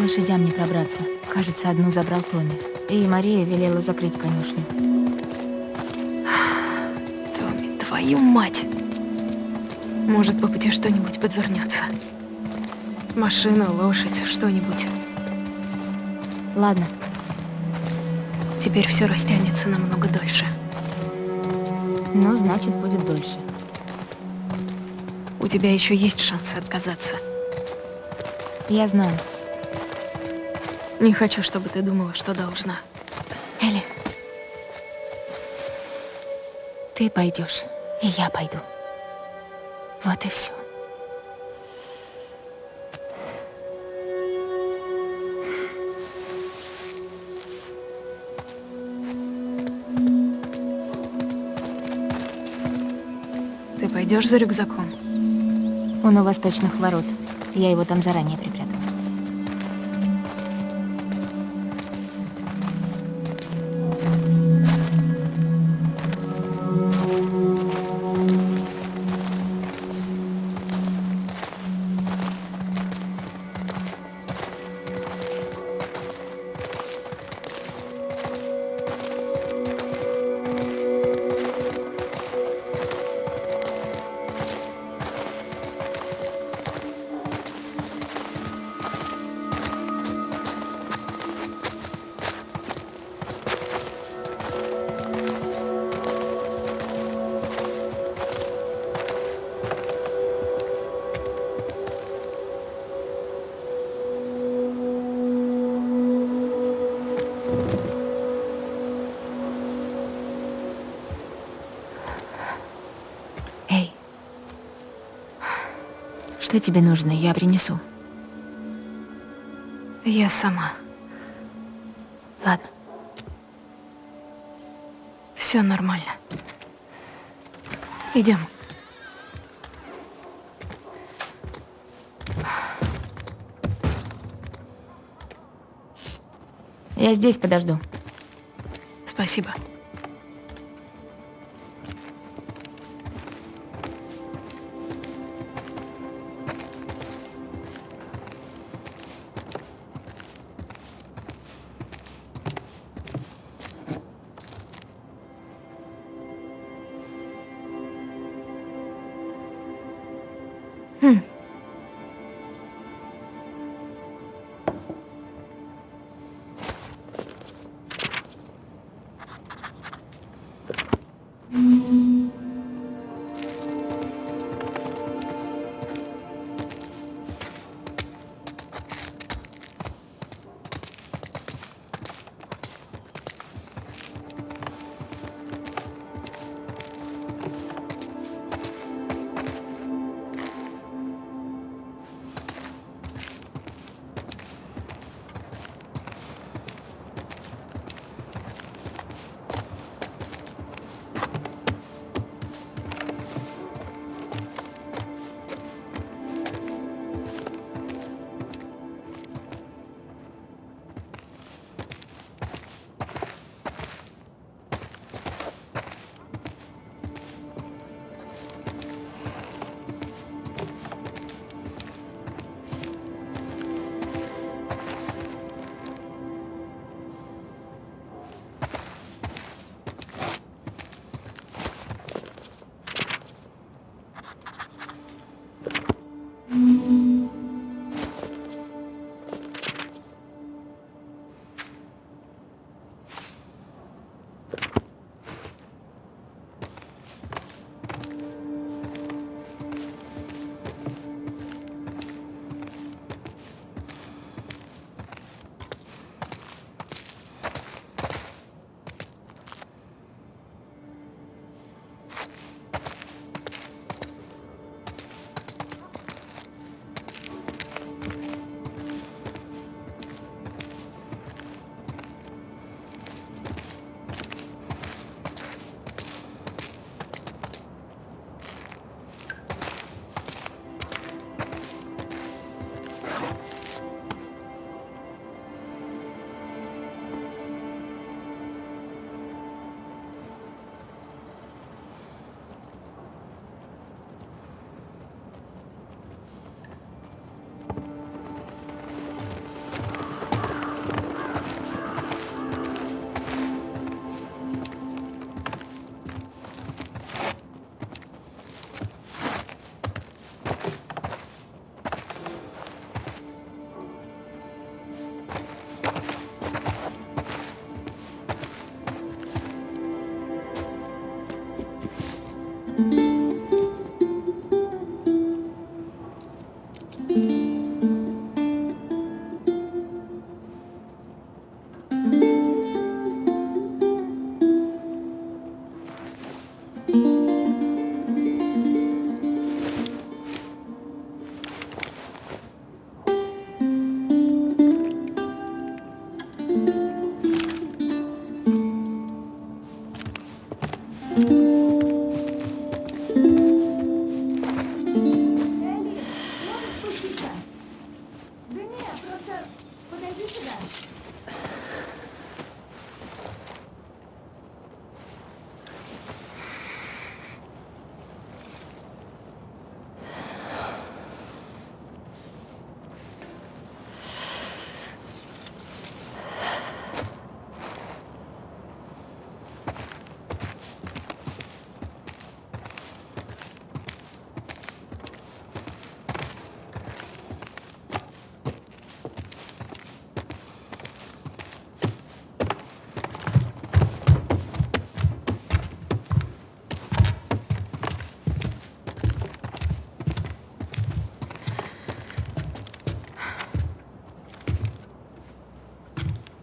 к лошадям не пробраться. Кажется, одну забрал Томми. И Мария велела закрыть конюшню. Томми, твою мать! Может, по пути что-нибудь подвернется. Машина, лошадь, что-нибудь. Ладно, Теперь все растянется намного дольше. ну, значит, будет дольше. У тебя еще есть шанс отказаться. Я знаю. Не хочу, чтобы ты думала, что должна. Элли, ты пойдешь, и я пойду. Вот и все. Ты пойдешь за рюкзаком? Он у восточных ворот. Я его там заранее припрятала. Тебе нужно? Я принесу. Я сама. Ладно. Все нормально. Идем. Я здесь подожду. Спасибо.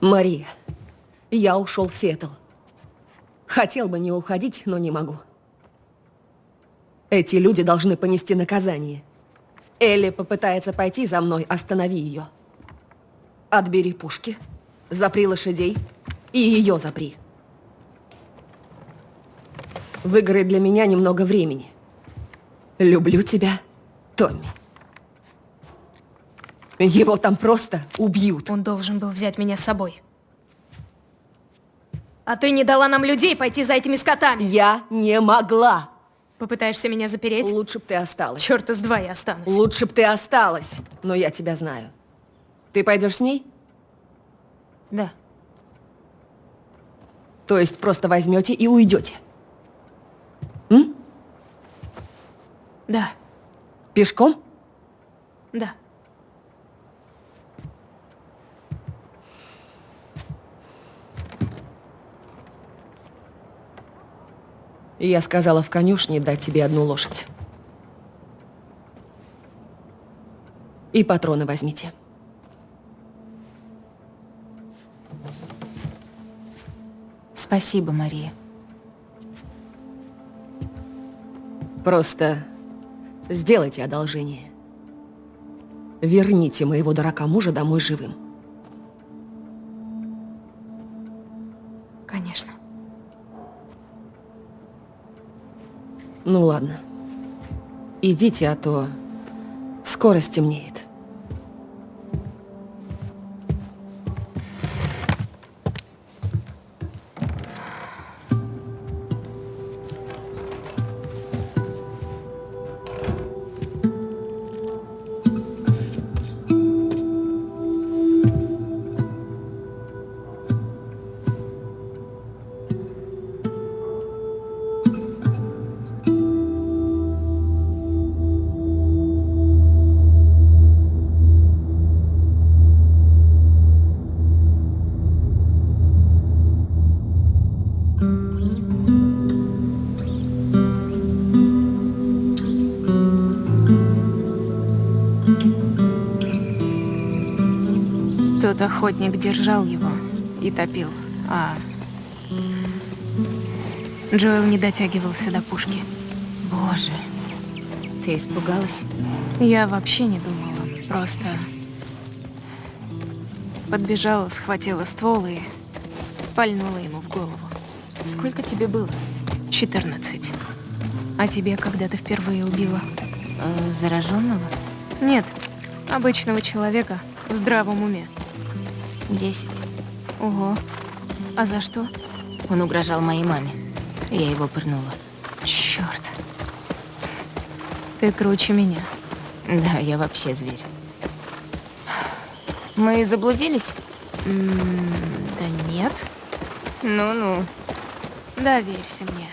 Мария, я ушел в Сиэтл. Хотел бы не уходить, но не могу. Эти люди должны понести наказание. Элли попытается пойти за мной, останови ее. Отбери пушки, запри лошадей и ее запри. Выиграй для меня немного времени. Люблю тебя, Томми. Его там просто убьют. Он должен был взять меня с собой. А ты не дала нам людей пойти за этими скотами. Я не могла. Попытаешься меня запереть? Лучше б ты осталась. Черт из два я останусь. Лучше б ты осталась, но я тебя знаю. Ты пойдешь с ней? Да. То есть просто возьмете и уйдете? М? Да, Пешком? да. Я сказала в конюшне дать тебе одну лошадь. И патроны возьмите. Спасибо, Мария. Просто сделайте одолжение. Верните моего дурака мужа домой живым. Ну ладно. Идите, а то скоро стемнеет. Тот охотник держал его и топил, а Джоэл не дотягивался до пушки. Боже. Ты испугалась? Я вообще не думала, просто подбежала, схватила ствол и пальнула ему в голову. Сколько тебе было? 14. А тебе когда ты впервые убила? Э, зараженного? Нет, обычного человека в здравом уме. Десять. Ого. А за что? Он угрожал моей маме. Я его пырнула. Черт. Ты круче меня. Да, я вообще зверь. Мы заблудились? М, Да нет. Ну-ну. Доверься мне.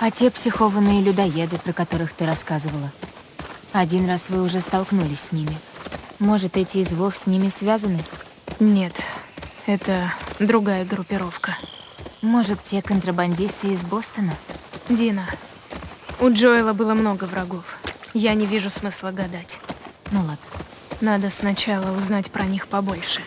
А те психованные людоеды, про которых ты рассказывала? Один раз вы уже столкнулись с ними. Может, эти из Вов с ними связаны? Нет, это другая группировка. Может, те контрабандисты из Бостона? Дина, у Джоэла было много врагов. Я не вижу смысла гадать. Ну ладно. Надо сначала узнать про них побольше.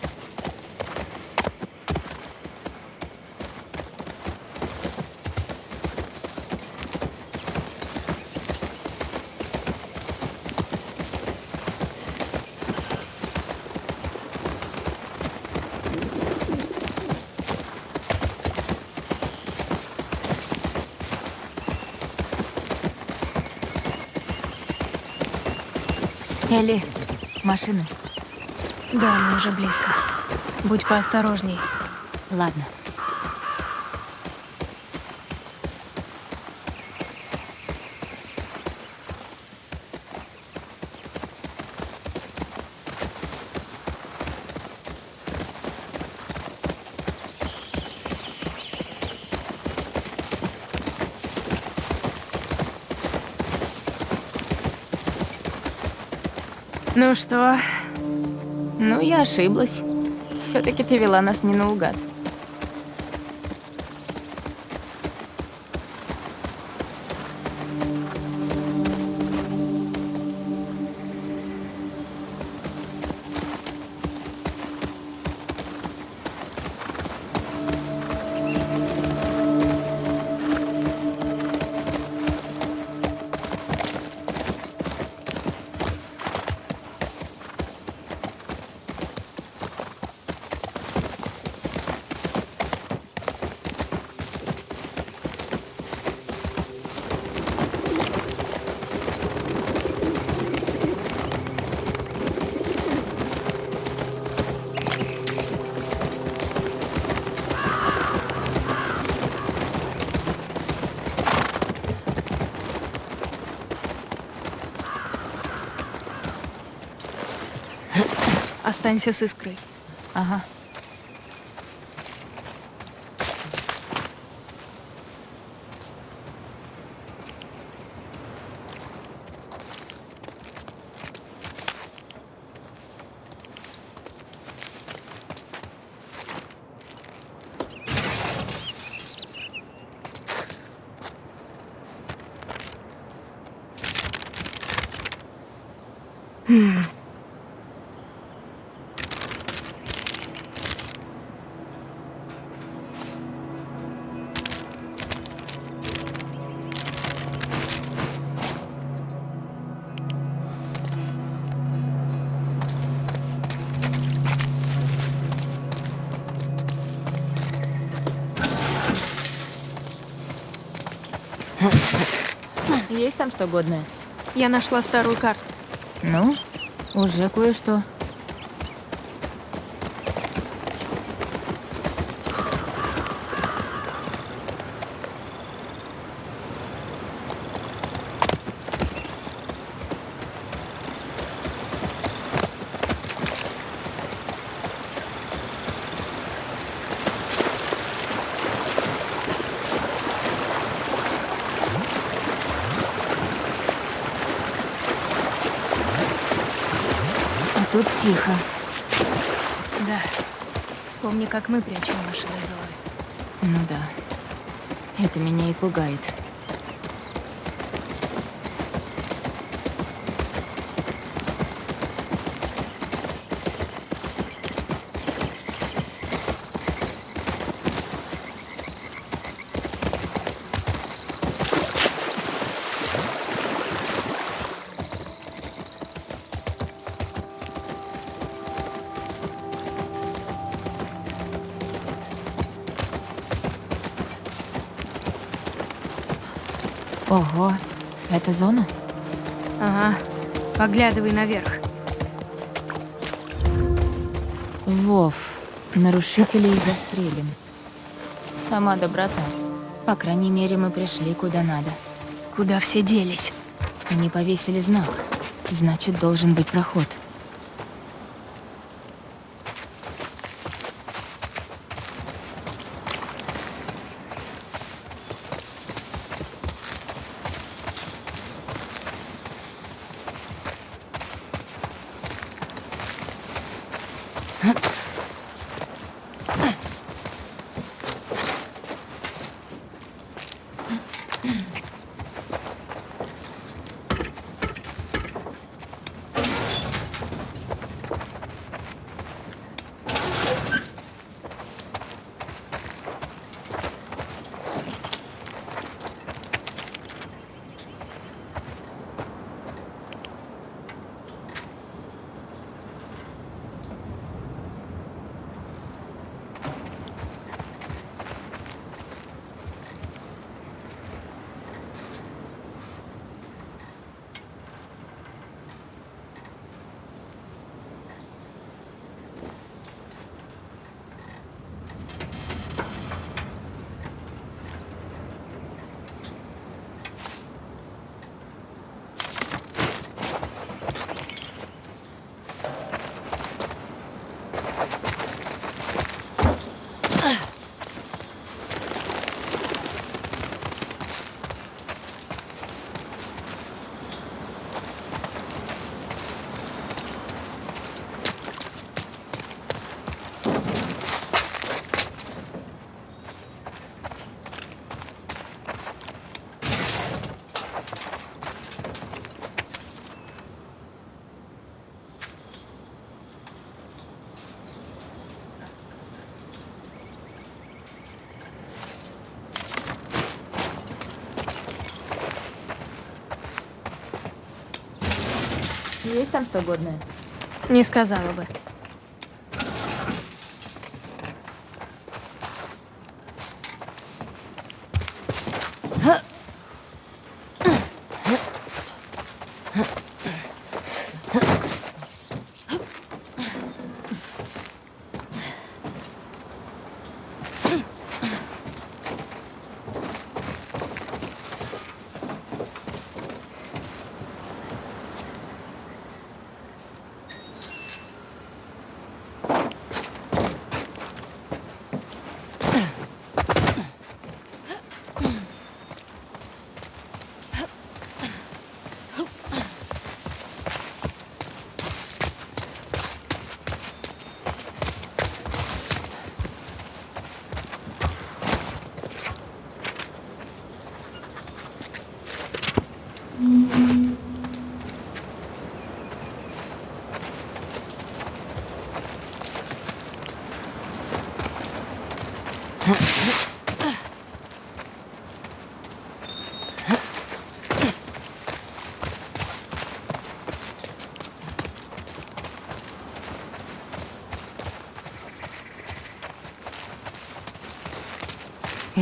Элли, машину. Да, мы уже близко. Будь поосторожней. Ладно. Ну что, Ну, я ошиблась. Все-таки ты вела нас не наугад. Останься с искрой. Ага. Есть там что годное? Я нашла старую карту. Ну, уже кое-что. А тут тихо. Да. Вспомни, как мы дозоры. Ну да. Это меня и пугает. Ого, это зона? Ага. Поглядывай наверх. Вов, нарушителей застрелим. Сама доброта. По крайней мере, мы пришли куда надо. Куда все делись? Они повесили знак. Значит, должен быть проход. Huh? Есть там что годное? Не сказала бы.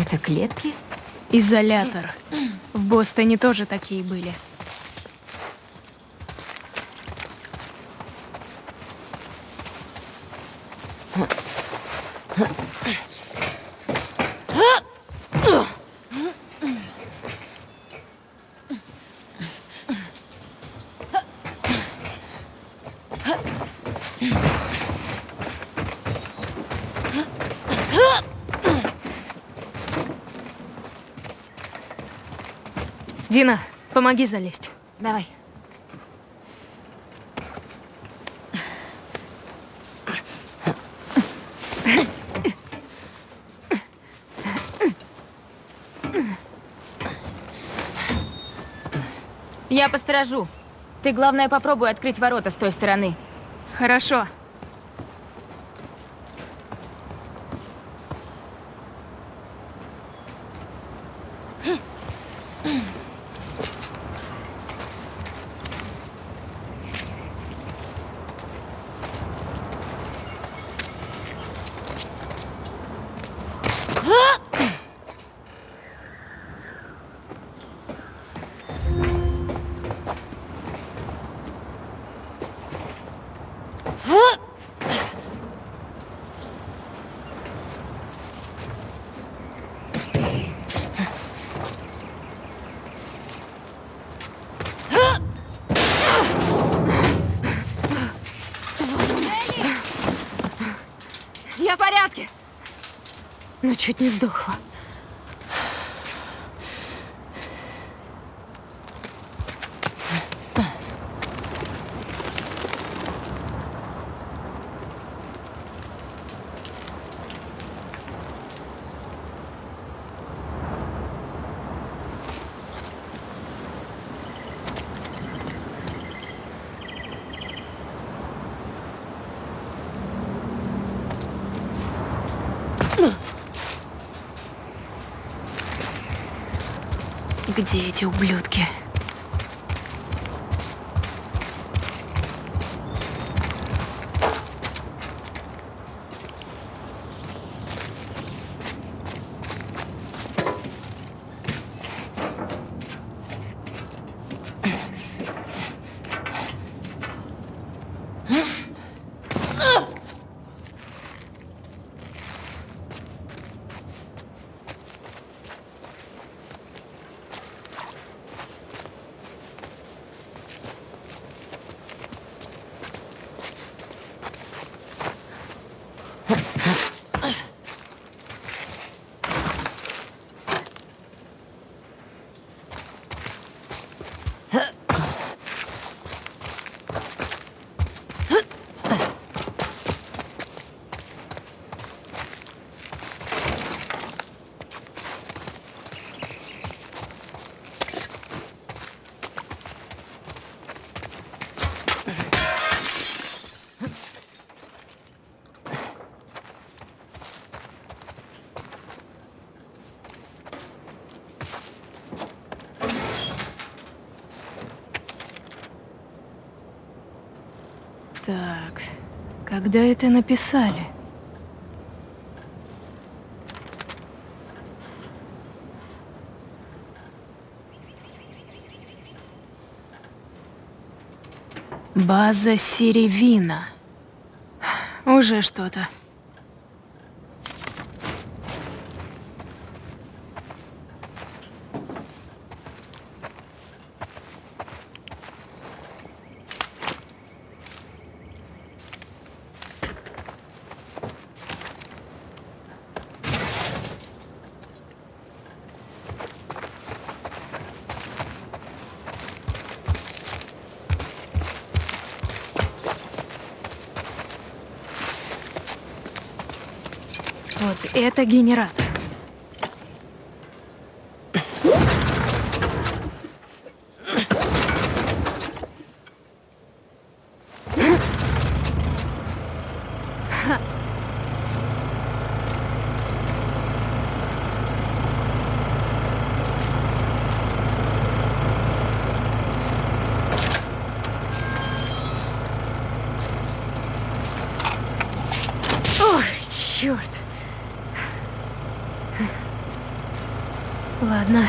Это клетки? Изолятор. В Бостоне тоже такие были. Дина, помоги залезть. Давай. Я посторожу. Ты, главное, попробуй открыть ворота с той стороны. Хорошо. Я в порядке. Но чуть не сдохла. Где эти ублюдки? Так, когда это написали? База Сиревина. Уже что-то. Вот это генератор. Черт. Ладно.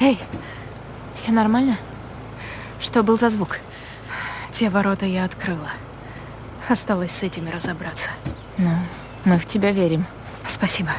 Эй, все нормально? Что был за звук? Те ворота я открыла. Осталось с этими разобраться. Мы в тебя верим. Спасибо.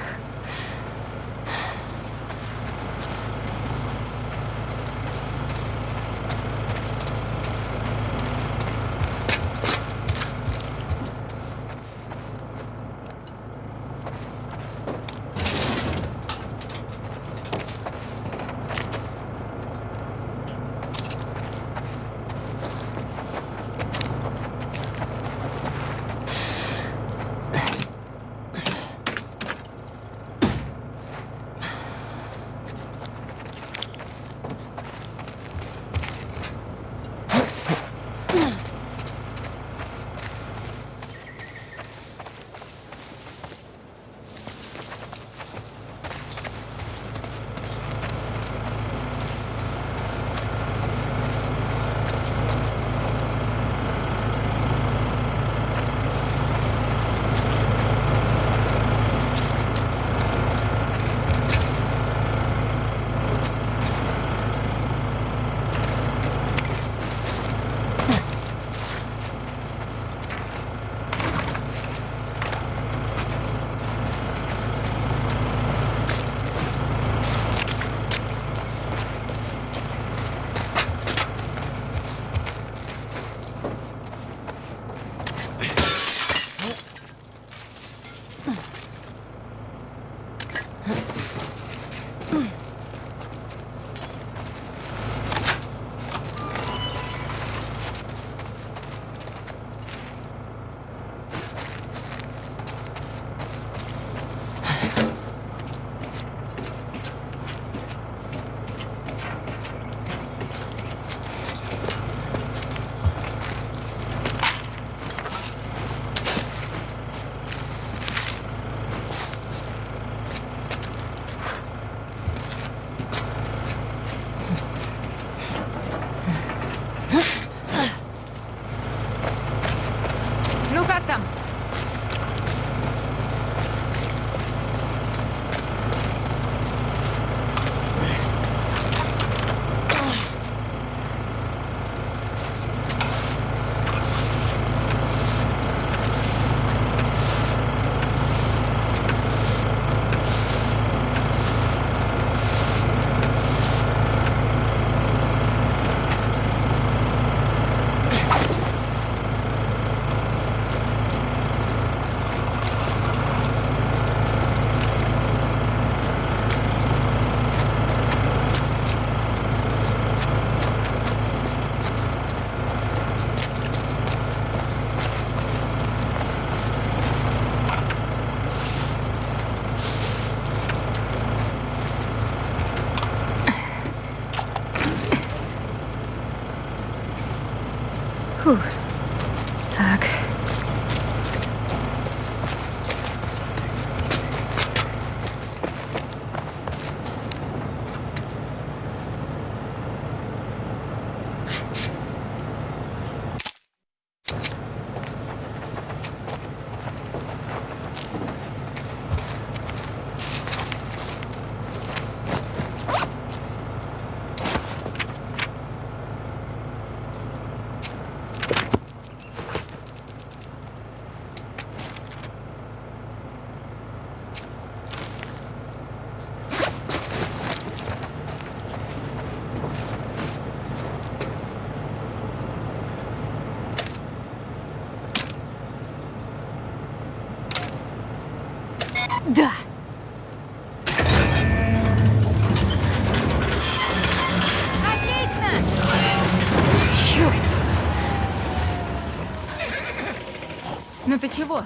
Ну ты чего?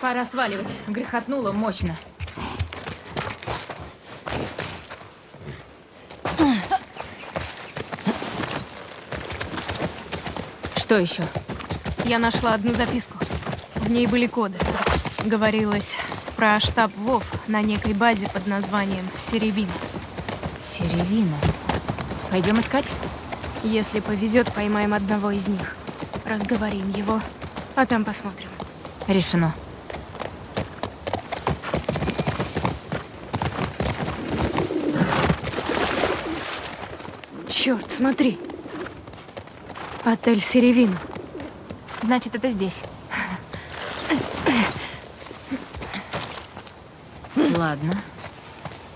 Пора сваливать. Грохотнуло мощно. Что еще? Я нашла одну записку. В ней были коды. Говорилось про штаб ВОВ на некой базе под названием Серебина. Серевина. Пойдем искать? Если повезет, поймаем одного из них. Разговорим его, а там посмотрим. Решено. Черт, смотри. Отель Серевина. Значит, это здесь. Ладно.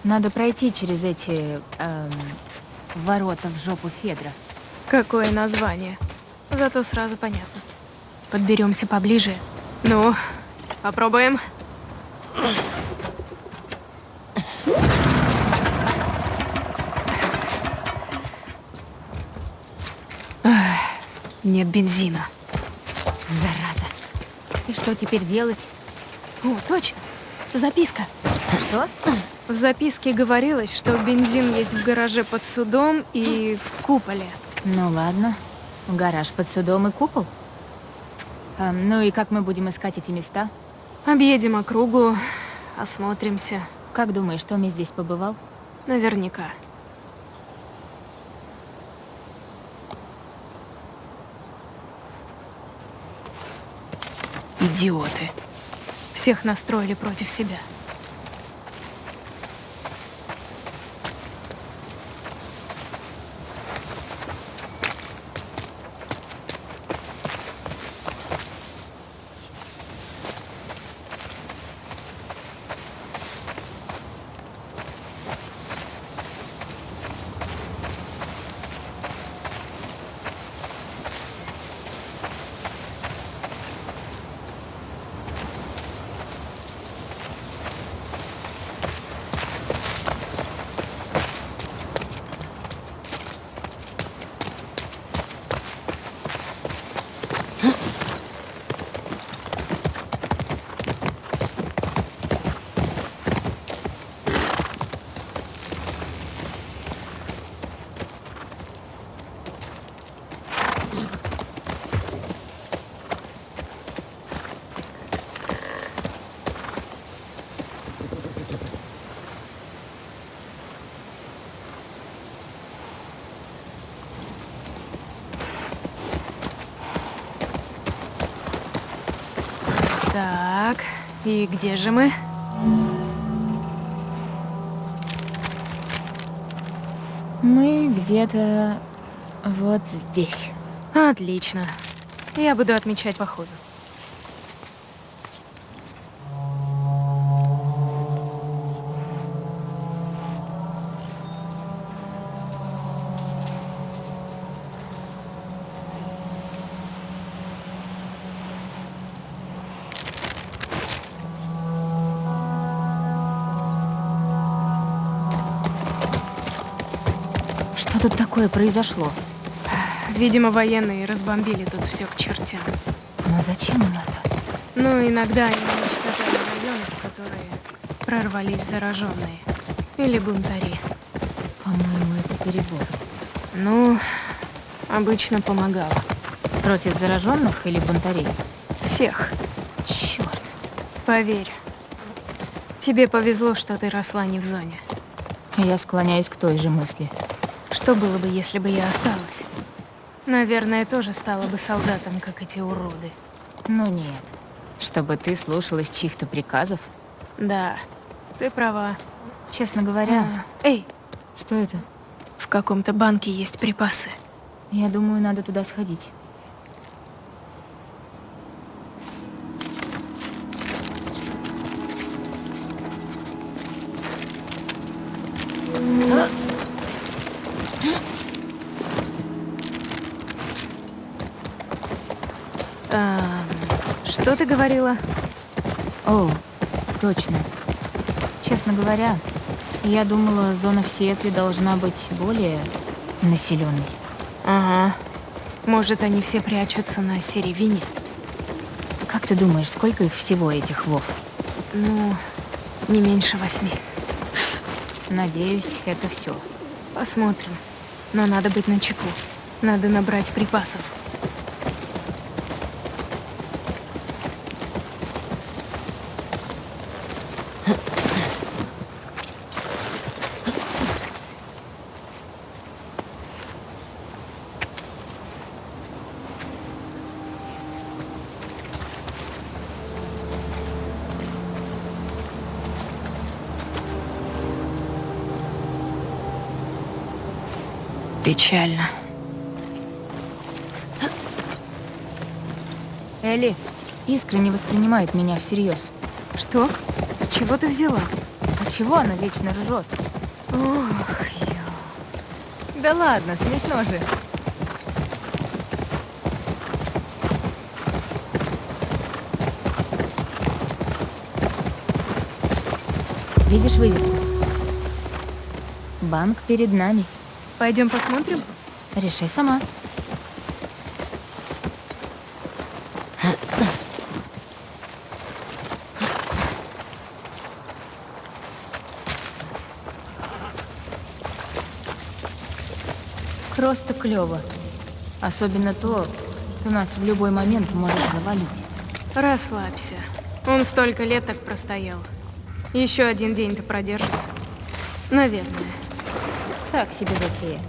Надо пройти через эти эм, ворота в жопу Федра. Какое название. Зато сразу понятно. Подберемся поближе. Ну, попробуем. Нет бензина. Зараза. И что теперь делать? О, точно. Записка. Что? В записке говорилось, что бензин есть в гараже под судом и в куполе. Ну ладно. Гараж под судом и купол. Эм, ну и как мы будем искать эти места? Объедем округу, осмотримся. Как думаешь, Томми здесь побывал? Наверняка. Идиоты. Всех настроили против себя. Так, и где же мы? Мы где-то вот здесь. Отлично. Я буду отмечать по ходу. Что тут такое произошло? Видимо, военные разбомбили тут все к чертям. Но зачем им это? Ну, иногда они уничтожали районы, в которые прорвались зараженные. Или бунтари. По-моему, это перебор. Ну, обычно помогало. Против зараженных или бунтарей? Всех. Черт. Поверь. Тебе повезло, что ты росла не в зоне. Я склоняюсь к той же мысли. Что было бы, если бы я осталась? Наверное, тоже стала бы солдатом, как эти уроды. Ну нет. Чтобы ты слушалась чьих-то приказов. Да, ты права. Честно говоря, А, Эй, что это? в каком-то банке есть припасы. Я думаю, надо туда сходить. Ам, что ты говорила? О, точно. Честно говоря, я думала, зона в Сиэтле должна быть более населенной. Ага. Может, они все прячутся на Серевине? Как ты думаешь, сколько их всего, этих вов? Ну, не меньше восьми. Надеюсь, это все. Посмотрим. Но надо быть начеку. Надо набрать припасов. Элли, искры не воспринимают меня всерьез. Что? С чего ты взяла? А чего она вечно ржет? Ох, Да ладно, смешно же. Видишь вывеску? Банк перед нами. Пойдем посмотрим? Решай сама. Просто клево. Особенно то, что нас в любой момент может завалить. Расслабься. Он столько лет так простоял. Еще один день-то продержится. Наверное. Так себе затея.